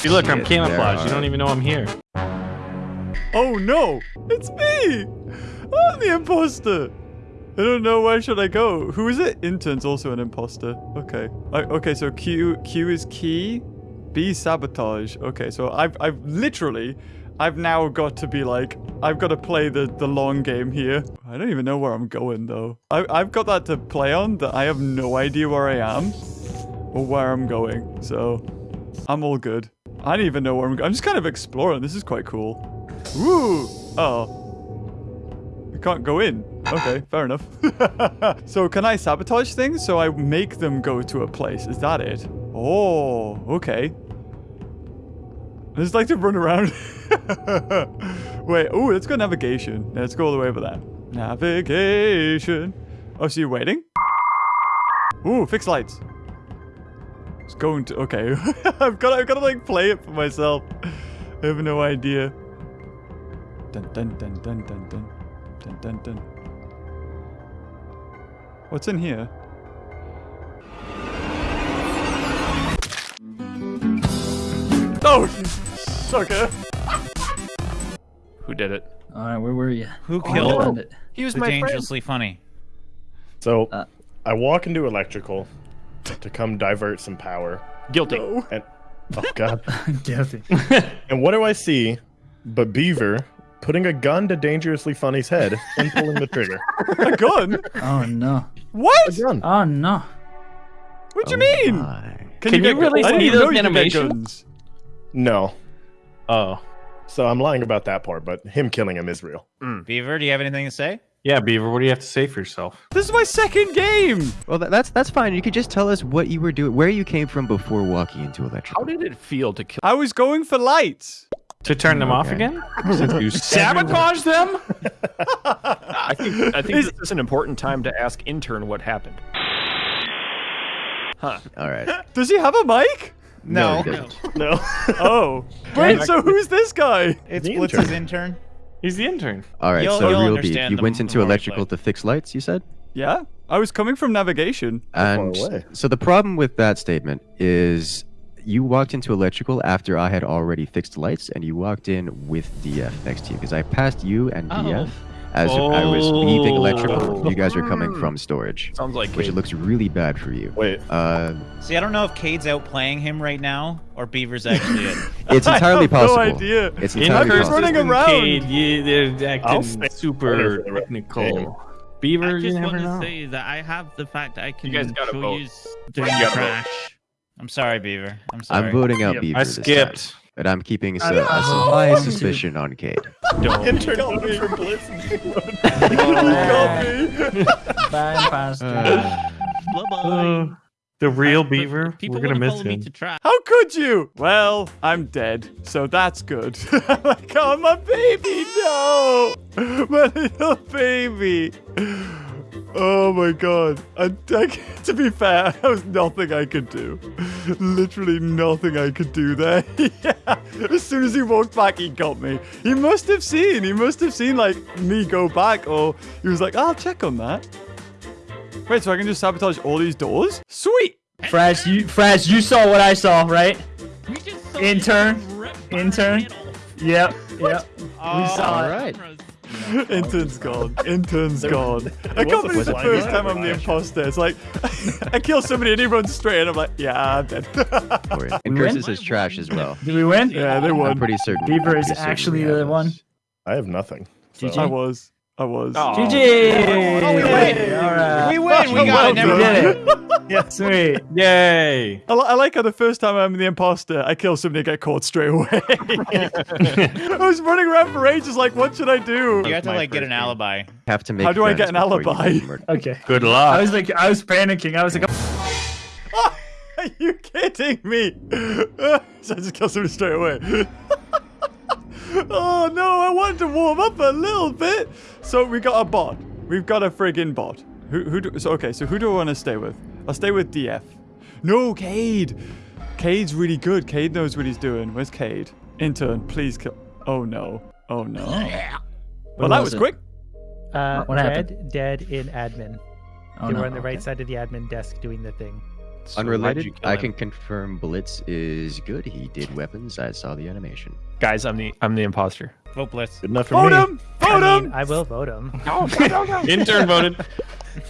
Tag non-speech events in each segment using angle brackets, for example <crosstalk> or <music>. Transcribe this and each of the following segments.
See, look, I'm camouflaged. You don't even know I'm here. Oh no, it's me! I'm the imposter! I don't know where should I go. Who is it? Intern's also an imposter. Okay. I, okay, so Q Q is key. B sabotage. Okay, so I've I've literally I've now got to be like I've got to play the the long game here. I don't even know where I'm going though. I I've got that to play on that I have no idea where I am or where I'm going. So I'm all good. I don't even know where I'm going. I'm just kind of exploring. This is quite cool. Woo! Oh. I can't go in. Okay, fair enough. <laughs> so can I sabotage things so I make them go to a place? Is that it? Oh, okay. I just like to run around. <laughs> Wait, oh, let's go navigation. Let's go all the way over there. Navigation. Oh, so you're waiting? Ooh, fix lights. It's going to... Okay. <laughs> I've got I've got to, like, play it for myself. I have no idea. Dun, dun, dun, dun, dun, dun. Dun, dun, dun. What's in here? Oh, sucker. Who did it? All right, where were you? Who oh, killed oh, no. it? He was my dangerously friend. funny. So, uh, I walk into electrical to come divert some power. Guilty. And oh god. <laughs> Guilty. <laughs> and what do I see but Beaver putting a gun to dangerously funny's head and pulling the trigger. <laughs> A gun? Oh no. What? A gun. Oh no. What do you oh, mean? My. Can you get- really I didn't see those know you could get animation? guns. No. Oh. So I'm lying about that part, but him killing him is real. Hmm. Beaver, do you have anything to say? Yeah, Beaver, what do you have to say for yourself? This is my second game. Well, that, that's that's fine. You could just tell us what you were doing, where you came from before walking into electric. How did it feel to kill? I was going for lights. To turn them off again? <laughs> Since you Sabotage them? <laughs> I think I think this is an important time to ask intern what happened. Huh. All right. <laughs> Does he have a mic? No, No. No. Oh. Wait, so who's this guy? It's Blitz's intern. intern. He's the intern. All right. You'll- so you'll real beef. understand You the- went into electrical to fix lights. You said. Yeah, I was coming from navigation. And so the problem with that statement is you walked into electrical after I had already fixed lights, and you walked in with DF next to you because I passed you and DF oh. As I was leaving electrical. You guys are coming from storage, Sounds like which Cade. looks really bad for you. Wait. Uh, See, I don't know if Cade's outplaying him right now or Beaver's actually it. <laughs> it's entirely <laughs> I have possible. No idea. It's entirely just possible. running around. Cade, yeah, they're I'll acting super for the rest of the technical. game. Beaver, I you just never want to know. say that I have the fact I can you guys gotta show vote. you doing gotta trash. I'm sorry, Beaver. I'm sorry. I'm voting out Yep. Beaver I this time, skipped. But I'm keeping a high suspicion on Cade. Don't. Intern voted for Blitz. Got me. Bye, Pastor. Uh, Bye bye. Uh, the real Beaver. People We're gonna miss follow me him. to trash. How could you? Well, I'm dead, so that's good. <laughs> like, oh, my baby, no! <laughs> My little baby. Oh my god. I, I, <laughs> to be fair, <laughs> there was nothing I could do. Literally nothing I could do there. <laughs> yeah. As soon as he walked back, he got me. He must have seen. He must have seen, like, me go back, or he was like, I'll check on that. Wait, so I can just sabotage all these doors? Sweet! Fraz, you Fraz, you saw what I saw, right? We just saw Intern? you rip my Intern? head off. Yep. Yep. Oh, we saw all it. right. <laughs> Intern's gone. Intern's gone. <laughs> there I was can't believe the first time I'm the flash. imposter. It's like <laughs> I kill somebody and he runs straight, and I'm like, yeah, I'm dead. And We win? Curses is trash as well. Did we win? yeah, they I'm pretty certain. Beaver I'm is actually we have the one. I have nothing. So. GG. I was. I was. Oh. GG. Oh, we win. All right. We win. We got Well it. Never done. mind. did it. yeah. <laughs> Sweet. Yay! I, li- I like how the first time I'm the imposter, I kill somebody and get caught straight away. <laughs> I was running around for ages, like, what should I do? You have to like get an game. alibi. Have to make. How do I get an alibi? Okay. Good luck. I luck. was like, I was panicking. I was like, <laughs> Are you kidding me? so I just kill somebody straight away. oh no, I wanted to warm up a little bit. So we got a bot. We've got a friggin' bot. Who, who do, so okay, so who do I want to stay with? I'll stay with DF. No, Cade. Cade's really good. Cade knows what he's doing. Where's Cade? Intern, please kill. Oh no. Oh no. Well, that was it? quick. Uh, What dead, happened? dead in admin. oh, they no. were on the right side of the admin desk doing the thing. So Unrelated, I can confirm Blitz is good. He did weapons. I saw the animation. Guys, I'm the I'm the imposter. Vote Blitz. Good enough for Vote me. him! Vote I him! mean, I will vote him. <laughs> Intern voted.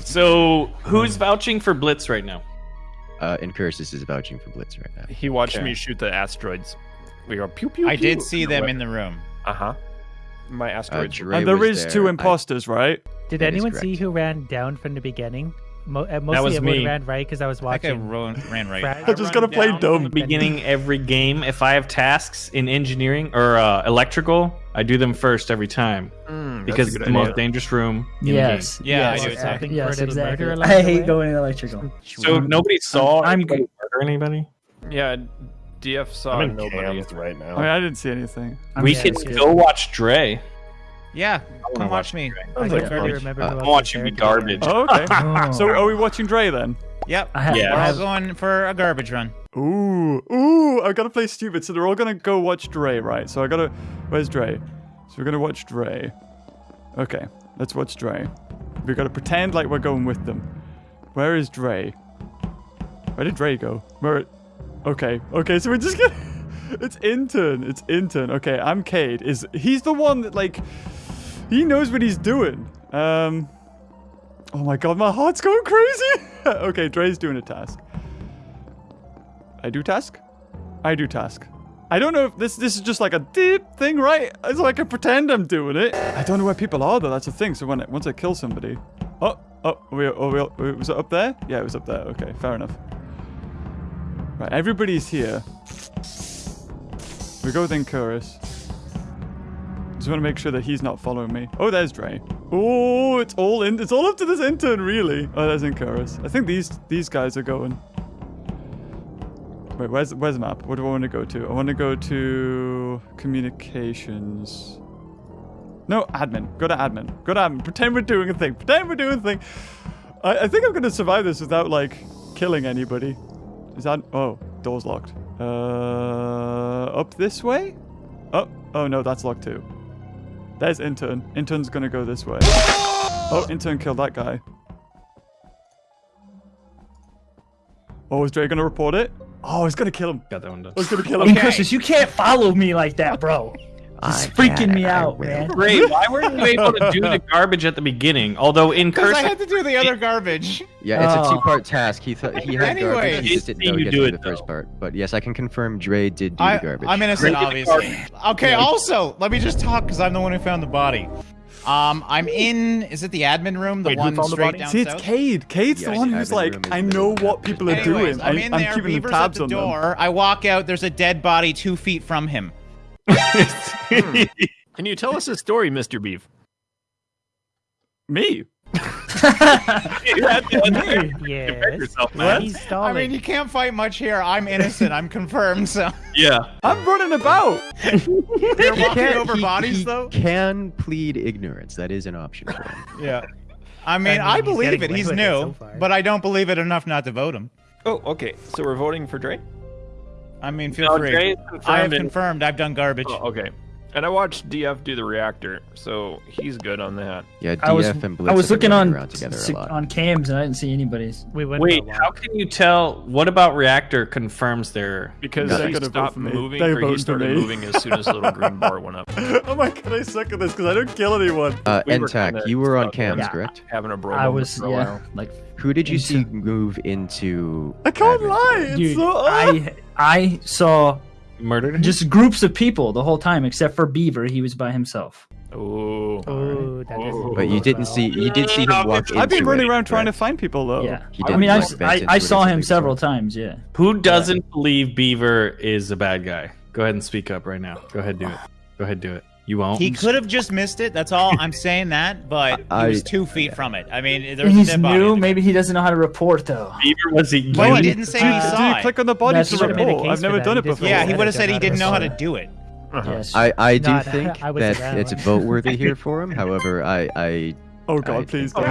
So who's vouching for Blitz right now? Uh, Incursus is vouching for Blitz right now. He watched Okay. me shoot the asteroids. We go pew pew. I did see them in the room. Uh huh. My asteroids. were- Dre And there two there. I- imposters, right? Did That is anyone see who ran down from the beginning? Mo- uh, mostly was everyone me. ran right because I was I think I watching. ran, ran right. Brad- I just gotta play dumb. Beginning every game, if I have tasks in engineering or uh, electrical, I do them first every time Mm, because it's good the most dangerous room in Yes. Yeah, I yes. do it Yes, for a little exactly. I hate way? going electrical. So nobody saw I'm anybody murder anybody. Yeah, DF saw I'm in nobody. cams right now. I mean, I didn't see anything. I'm we yeah, could go watch Dre. Yeah, come wanna watch me. I Sounds can like barely fun. remember Uh, who I'm watching was you to be garbage. Oh, okay. <laughs> Oh. so are we watching Dre then? Yep. I have, Yeah. We're all going for a garbage run. Ooh, ooh, I gotta play stupid. So they're all gonna go watch Dre, right? So I gotta. Where's Dre? So we're gonna watch Dre. Okay, let's watch Dre. We gotta pretend like we're going with them. Where is Dre? Where did Dre go? Where? Okay, okay. So we're just gonna. <laughs> It's intern. It's intern. Okay, I'm Cade. Is he's the one that like? He knows what he's doing. Um. Oh my god, my heart's going crazy. <laughs> okay, Dre's doing a task. I do task? I do task. I don't know if this this is just like a deep thing, right? So I can pretend I'm doing it. I don't know where people are though. That's the thing. So when I, once I kill somebody, oh oh we oh we, was it up there? Yeah, it was up there. Okay, fair enough. Right, everybody's here. We go with Incursus. Just want to make sure that he's not following me. Oh, there's Dre. Oh, it's all in. It's all up to this intern, really. Oh, there's Incursus. I think these these guys are going. Wait, where's where's the map? What do I want to go to? I want to go to communications. No, admin. Go to admin. Go to admin. Pretend we're doing a thing. Pretend we're doing a thing. I, I think I'm gonna survive this without like killing anybody. Is that? Oh, door's locked. Uh, up this way? Oh, oh no, that's locked too. There's intern. Intern's gonna go this way. Oh, intern killed that guy. Oh, is Dre gonna report it? Oh, he's gonna kill him. Got that one done. Oh, I was gonna kill him. Incursus, you can't follow me like that, bro. It's freaking me I out, will. man. Ray, <laughs> why weren't you able to do the garbage at the beginning? Although in Because I had to do the other garbage. Yeah, it's Oh. a two-part task. He thought he had Anyway. garbage. He just Didn't didn't know he you had to do do it, the first part. But yes, I can confirm Dre did do I, the garbage. I'm innocent, Great obviously. Okay, also, let me just talk because I'm the one who found the body. Um, I'm in. Is it the admin room? The Wait, who one found the straight body? down See, it's south? Cade. Cade's the one who's like, I know what people are Anyways, doing. I'm I, in I'm keeping Beaver's tabs at the on them. I walk out. There's a dead body two feet from him. Hmm. <laughs> Can you tell us a story, Mr. Beef? Me? <laughs> you had Yes. yourself, I mean, you can't fight much here. I'm innocent. I'm confirmed. So Yeah. I'm running about. <laughs> you're walking Can't- over he- bodies, he though. Can plead ignorance. That is an option for him. Yeah. I mean, I I, mean, he's believe it. He's new, so but I don't believe it enough not to vote him. Oh, okay. So we're voting for Dre. I mean, feel No, free. Dre's I have confirmed. and- confirmed. I've done garbage. Oh, okay. And I watched DF do the reactor, so he's good on that. Yeah, DF I was and Blitz I was have been looking running on around together a sig- lot. on cams and I didn't see anybody's. we went Wait, how can you tell? What about reactor confirms their? Because They're he gonna stopped moving, They're or he started moving as soon as little green bar went up. <laughs> oh my god, I suck at this because I don't kill anyone. Uh, We were you were on cams, on- correct? Having a bro I was for yeah, like Who did you see move into? I can't lie. It's dude, so. I I saw Murdered? just groups of people the whole time except for Beaver. He was by himself. Oh. Oh, that is. Oh. But you didn't see. You did see him walk I've been running it, around trying to find people though. Yeah, He I mean, I, like, s- vent I, I saw him several so- times. Yeah, Who doesn't believe Beaver is a bad guy? Go ahead and speak up right now. Go ahead, do it. Go ahead, do it. You won't. He could have just missed it. That's all. I'm saying that, but <laughs> he was two feet from it. I mean, there was he's a new. Maybe he doesn't know how to report though. Beaver was he? Well, he didn't say Do, he saw you it. click on the body That's to what I made a report? I've never done it before. Yeah, he would have said he didn't know how to do it. Uh-huh. Yes. I, I do Not- think I was that around. it's vote worthy here <laughs> for him. However, I, I Oh I <laughs> god, please don't.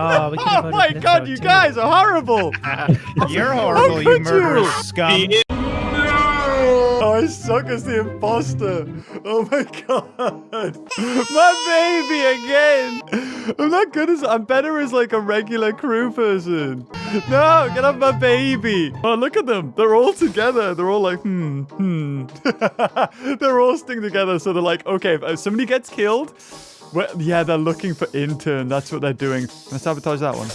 Oh, Oh my god, you guys are horrible. You're horrible, you murderous scum. I suck as the imposter. Oh my god. My baby again. I'm not good as I'm better as like a regular crew person. No, get off my baby. Oh, look at them. They're all together. They're all like, hmm, hmm. <laughs> they're all sticking together. So they're like, okay, if somebody gets killed, well, yeah, they're looking for intern. That's what they're doing. Let's sabotage that one.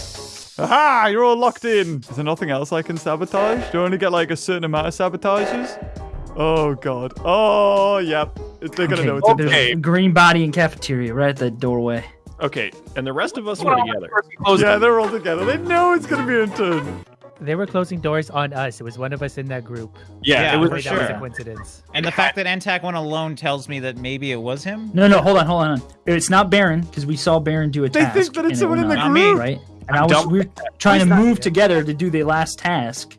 Aha! You're all locked in. Is there nothing else I can sabotage? Do I only get like a certain amount of sabotages? Oh god. Oh yep. They're gonna know it's there's Okay. a green body in cafeteria right at the doorway. Okay, and the rest of us were together. Yeah, they're all together. They know it's gonna be intern. They were closing doors on us. It was one of us in that group. Yeah, Yeah, it was. for Wait, that was a sure. coincidence. And the fact that Antak went alone tells me that maybe it was him. No, no, hold on, hold on. It's not Baron because we saw Baron do a They task. think that it's and it someone in the on, group. right? And I was we were trying to move together to do the last task,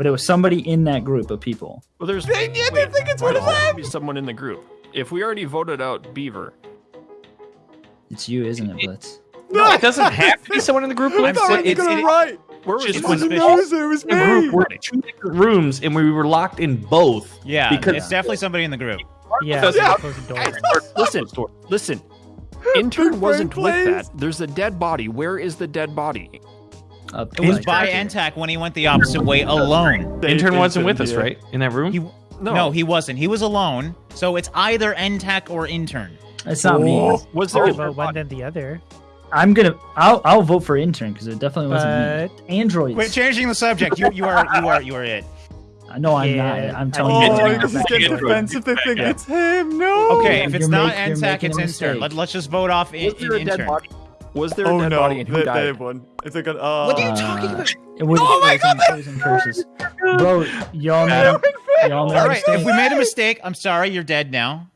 but it was somebody in that group of people. Well, there's. They- yeah, they think it's one of them. Be someone in the group. If we already voted out Beaver, It's you, isn't it, Blitz? <laughs> No, it doesn't have to be someone in the group. I'm <laughs> so- I it's- gonna it- write. where was Just the was knows it was the group. me. We're in two different rooms, and we were locked in both. Yeah, Because- it's definitely somebody in the group. Yeah, Because- they were closing doors. Listen, listen. Intern wasn't brain with that. There's a dead body. Where is the dead body? Up It was by Antak when he went the opposite way alone. Intern wasn't with us, yeah. right? In that room. He, no. he wasn't. He was alone. So it's either Antak or intern. That's not me. Oh. Was there? Or a vote one than the other. I'm gonna. I'll. I'll vote for intern because it definitely wasn't But me. Androids. We're changing the subject. You you are you are you are it. no, I'm Yeah, not. I'm telling Oh, you. think it's I it's not. just get Android. defensive. They think Yeah. it's him. No. Okay, if it's You're not make- you're Antak, making it's intern. Let, let's just vote off in, Was there in, dead intern. Body? Was there a Oh dead no. body and who They, they died? have one. If they're gonna. Uh, What are you talking about? It <laughs> was, Oh my it was in Poison curses. Bro, y'all made They're a, y'all made a All right, if we made a mistake, I'm sorry. You're dead now.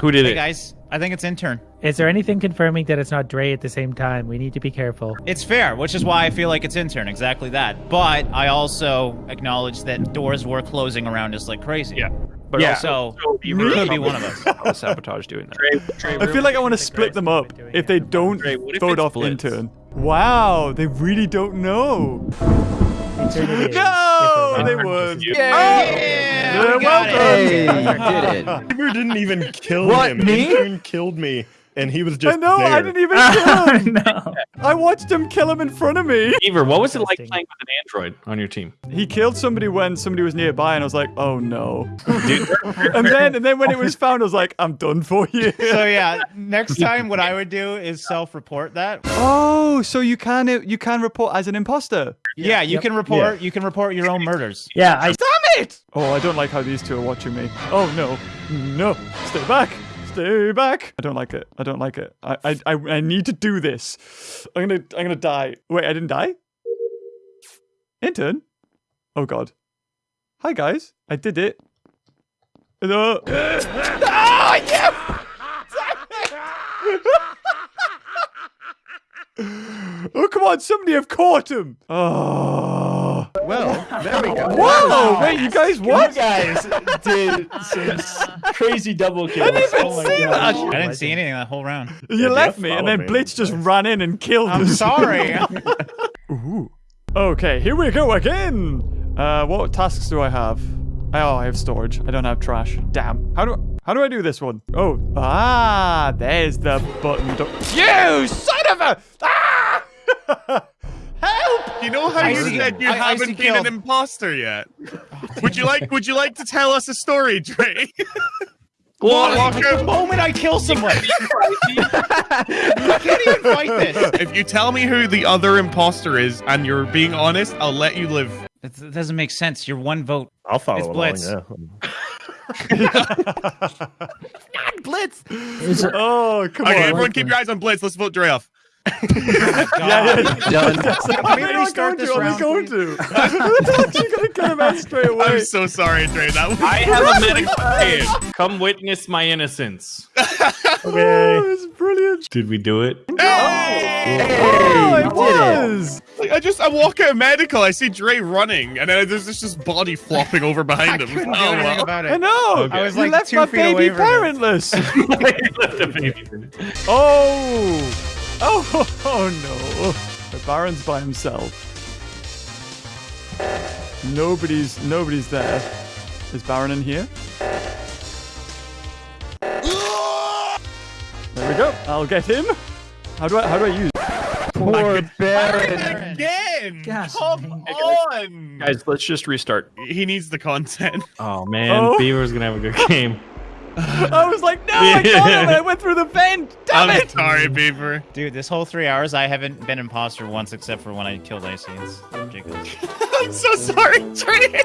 Who did Hey it? guys, I think it's intern. is there anything confirming that it's not Dre at the same time? We need to be careful. It's fair, which is why I feel like it's intern. Exactly that. But I also acknowledge that doors were closing around us like crazy. Yeah. But Yeah. also, So Beaver could be one of us. probably sabotage doing that. I feel like I want to split them up if they don't Dre, what if vote off Blitz? intern. Wow, they really don't know. Intern. <laughs> No, they we're wrong. won. Yeah, You're we got it. Hey, welcome. you did it. <laughs> Beaver didn't even kill What, him. me? Intern killed me, and he was just. <laughs> I know, there. I didn't even kill him. no. I watched him kill him in front of me. Beaver, what was it like playing with an android on your team? He killed somebody when somebody was nearby, and I was like, "Oh no!" <laughs> and then, and then when it was found, I was like, "I'm done for you." <laughs> So yeah, next time what I would do is self-report that. oh, so you can you can report as an imposter? Yeah, you can report. You can report your own murders. Yeah, I Damn it! Oh, I don't like how these two are watching me. Oh no, no, stay back, stay back. I don't like it. I don't like it. I I I, I need to do this. I'm gonna I'm gonna die. Wait, I didn't die. Intern. Oh god. Hi guys, I did it. No. ah, yeah! <laughs> oh come on, somebody have caught him. Oh. Well, there we go. Whoa! Wait, you guys what? guys did some crazy double kills. I didn't even oh my see gosh. that. I didn't see anything that whole round. You left me, and then me. Blitz just ran in and killed I'm us. sorry. <laughs> Ooh. Okay, here we go again. Uh, what tasks do I have? Oh, I have storage. I don't have trash. Damn. How do how do I do this one? Oh, ah, there's the button. You son of a! Ah! <laughs> Help! You know how I you see- said you I- I haven't see been killed. an imposter yet? would you like Would you like to tell us a story, Dre? <laughs> Well, Walker? the moment I kill someone, <laughs> you can't even fight this. if you tell me who the other imposter is and you're being honest, I'll let you live. That that doesn't make sense. You're one vote. I'll follow It's along. Blitz. Yeah. <laughs> Blitz. Is it- Oh, come Okay, on. everyone, keep your eyes on Blitz. Let's vote Dre off. Yeah, yeah. Done. Can we I'm restart going this to. I'm round? going to. I thought you were gonna cut him out straight away. I'm so sorry, Dre. That was I have a <laughs> medical kid. Come witness my innocence. <laughs> okay. Oh, it's brilliant. Did we do it? Oh, Hey, it you did it. was. Like, I just I walk out of medical, I see Dre running, and then there's this just body flopping over behind him. Couldn't do Oh anything well. about I it. know. I was you like left two my feet baby away from it. parentless. <laughs> oh. Oh, <laughs> oh no. The Baron's by himself. Nobody's nobody's there. Is Baron in here? There we go. I'll get him. How do I how do I use? Poor Baron. Again! Gosh, Come on! Guys, let's just restart. He needs the content. Oh man, Oh. Beaver's gonna have a good game. I was like, no, I got him. and I went through the vent. Damn I'm it! sorry, Beaver. Dude, this whole three hours, I haven't been imposter once except for when I killed Icy. It's ridiculous. <laughs> I'm so sorry, Trey.